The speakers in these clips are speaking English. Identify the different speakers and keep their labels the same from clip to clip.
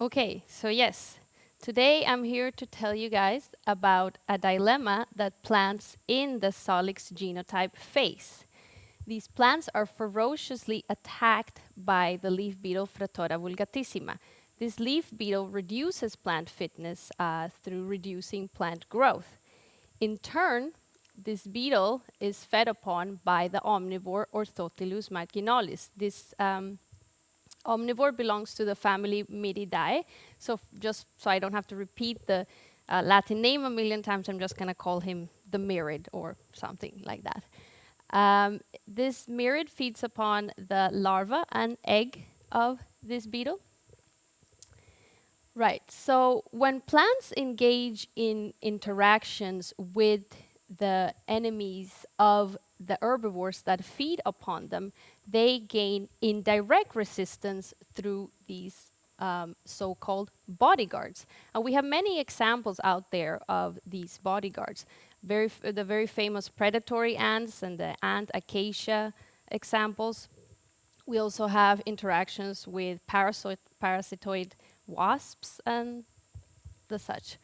Speaker 1: Okay, so yes, today I'm here to tell you guys about a dilemma that plants in the Salix genotype face. These plants are ferociously attacked by the leaf beetle Phratora vulgatissima. This leaf beetle reduces plant fitness uh, through reducing plant growth. In turn, this beetle is fed upon by the omnivore Orthotylus marginalis. This um, omnivore belongs to the family Miridae. So just so I don't have to repeat the uh, Latin name a million times, I'm just going to call him the mirid or something like that. Um, this mirid feeds upon the larva and egg of this beetle. Right, so when plants engage in interactions with the enemies of the herbivores that feed upon them, they gain indirect resistance through these um, so-called bodyguards. And we have many examples out there of these bodyguards. Very the very famous predatory ants and the ant acacia examples. We also have interactions with parasitoid wasps and the such.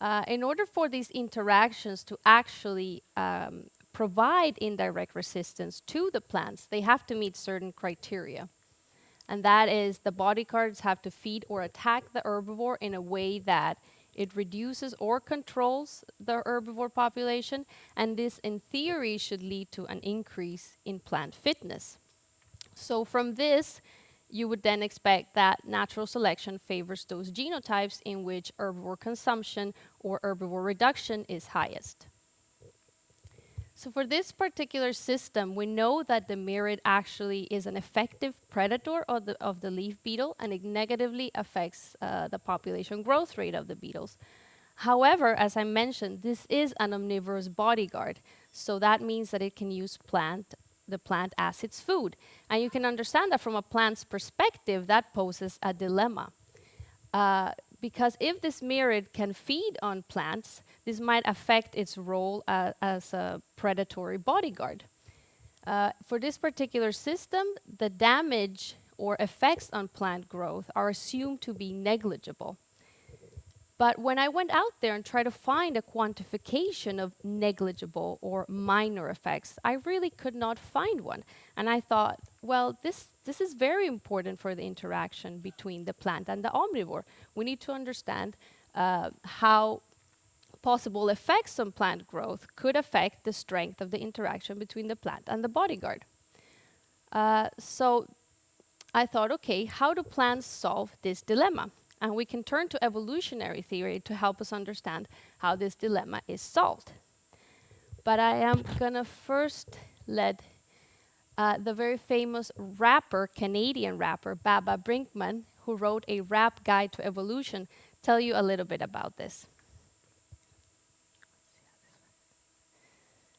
Speaker 1: Uh, in order for these interactions to actually um, provide indirect resistance to the plants, they have to meet certain criteria. And that is the bodyguards have to feed or attack the herbivore in a way that it reduces or controls the herbivore population, and this in theory should lead to an increase in plant fitness. So from this, you would then expect that natural selection favors those genotypes in which herbivore consumption or herbivore reduction is highest. So for this particular system, we know that the mirid actually is an effective predator of the, of the leaf beetle and it negatively affects uh, the population growth rate of the beetles. However, as I mentioned, this is an omnivorous bodyguard. So that means that it can use plant the plant as its food. And you can understand that from a plant's perspective, that poses a dilemma. Uh, because if this mirid can feed on plants, this might affect its role uh, as a predatory bodyguard. Uh, for this particular system, the damage or effects on plant growth are assumed to be negligible. But when I went out there and tried to find a quantification of negligible or minor effects, I really could not find one. And I thought, well, this, this is very important for the interaction between the plant and the omnivore. We need to understand uh, how possible effects on plant growth could affect the strength of the interaction between the plant and the bodyguard. Uh, so I thought, okay, how do plants solve this dilemma? And we can turn to evolutionary theory to help us understand how this dilemma is solved. But I am going to first let uh, the very famous rapper, Canadian rapper, Baba Brinkman, who wrote a rap guide to evolution, tell you a little bit about this.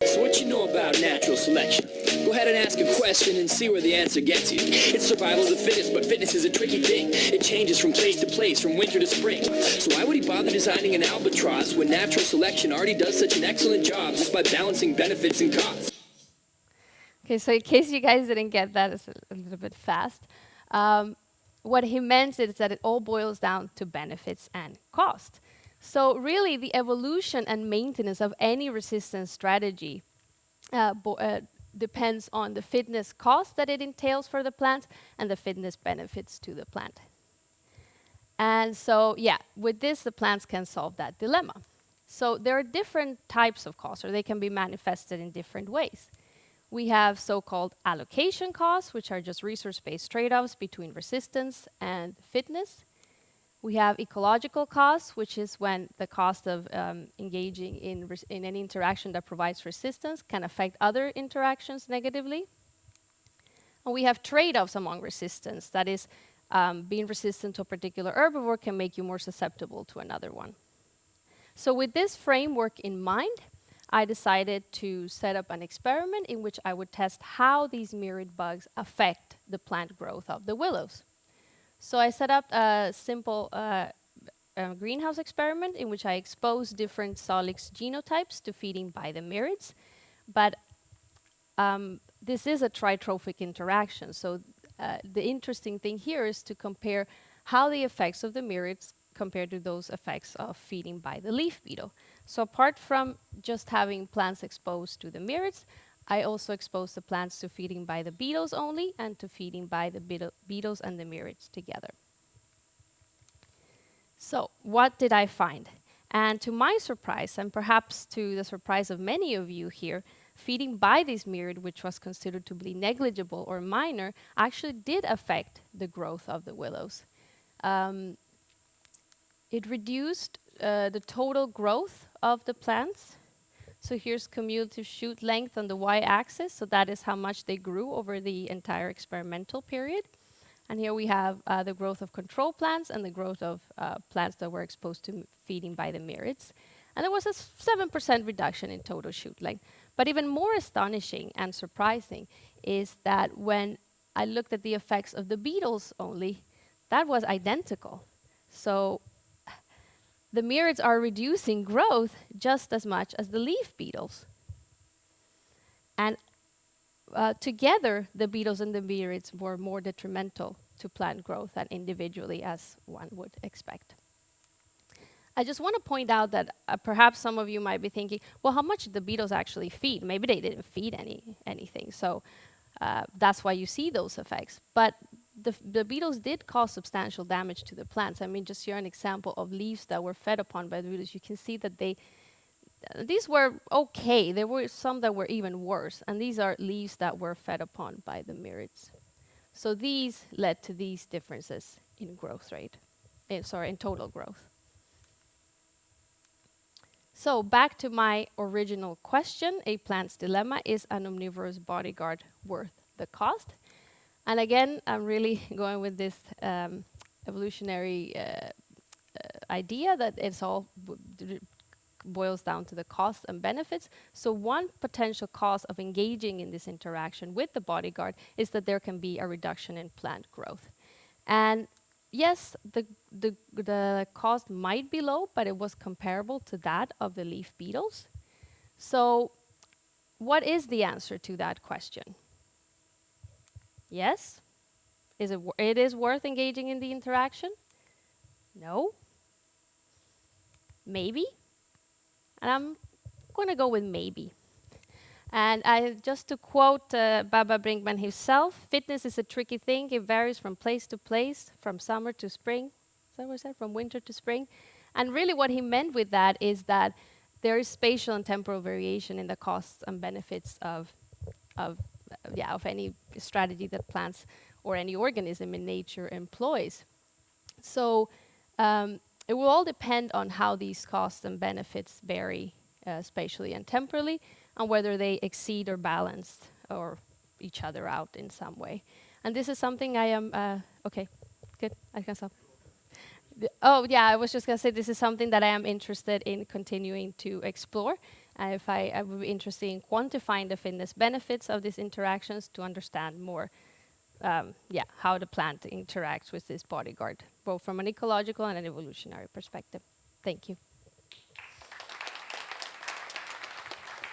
Speaker 2: So what you know about natural selection? Go ahead and ask a question and see where the answer gets you. It's survival of the fittest, but fitness is a tricky thing. It changes from place to place, from winter to spring. So why would he bother designing an albatross when natural selection already does such an excellent job just by balancing benefits and costs?
Speaker 1: Okay, so in case you guys didn't get that, it's a, little bit fast. Um, what he meant is that it all boils down to benefits and cost. So really, the evolution and maintenance of any resistance strategy uh, uh, depends on the fitness cost that it entails for the plant and the fitness benefits to the plant. And so, yeah, with this, the plants can solve that dilemma. So there are different types of costs, or they can be manifested in different ways. We have so-called allocation costs, which are just resource-based trade-offs between resistance and fitness. We have ecological costs, which is when the cost of um, engaging in, in any interaction that provides resistance can affect other interactions negatively. And we have trade-offs among resistance. That is, um, being resistant to a particular herbivore can make you more susceptible to another one. So with this framework in mind, I decided to set up an experiment in which I would test how these mirid bugs affect the plant growth of the willows. So I set up a simple uh, a greenhouse experiment in which I exposed different Salix genotypes to feeding by the mirids. But um, this is a tritrophic interaction. So uh, the interesting thing here is to compare how the effects of the mirids compare to those effects of feeding by the leaf beetle. So apart from just having plants exposed to the mirids, I also expose the plants to feeding by the beetles only and to feeding by the beetle beetles and the mirids together. So what did I find? And to my surprise, and perhaps to the surprise of many of you here, feeding by this mirid, which was considered to be negligible or minor, actually did affect the growth of the willows. Um, it reduced uh, the total growth of the plants. So here's cumulative shoot length on the y-axis. So that is how much they grew over the entire experimental period. And here we have uh, the growth of control plants and the growth of uh, plants that were exposed to feeding by the mirids. And there was a 7% reduction in total shoot length. But even more astonishing and surprising is that when I looked at the effects of the beetles only, that was identical. So the mirids are reducing growth just as much as the leaf beetles. And uh, together, the beetles and the mirids were more detrimental to plant growth than individually as one would expect. I just want to point out that uh, perhaps some of you might be thinking, well, how much did the beetles actually feed? Maybe they didn't feed any anything, so uh, that's why you see those effects. But the, the, beetles did cause substantial damage to the plants. I mean, just here an example of leaves that were fed upon by the beetles. You can see that they uh, these were okay. There were some that were even worse, and these are leaves that were fed upon by the mirids. So these led to these differences in growth rate, in, sorry, in total growth. So back to my original question, a plant's dilemma, is an omnivorous bodyguard worth the cost? And again, I'm really going with this um, evolutionary uh, uh, idea that it's all boils down to the costs and benefits. So one potential cause of engaging in this interaction with the bodyguard is that there can be a reduction in plant growth. And yes, the, the, the cost might be low, but it was comparable to that of the leaf beetles. So what is the answer to that question? Yes? Is it, it is worth engaging in the interaction? No? Maybe? And I'm going to go with maybe. And I, just to quote uh, Baba Brinkman himself, fitness is a tricky thing. It varies from place to place, from summer to spring. I said? From winter to spring. And really what he meant with that is that there is spatial and temporal variation in the costs and benefits of, of, yeah, of any strategy that plants or any organism in nature employs. So um, it will all depend on how these costs and benefits vary uh, spatially and temporally, and whether they exceed or balance or each other out in some way. And this is something I am, uh, okay, good, I can stop. oh yeah, I was just gonna say this is something that I am interested in continuing to explore. Uh, if I, I would be interested in quantifying the fitness benefits of these interactions to understand more um, yeah, how the plant interacts with this bodyguard, both from an ecological and an evolutionary perspective. Thank you.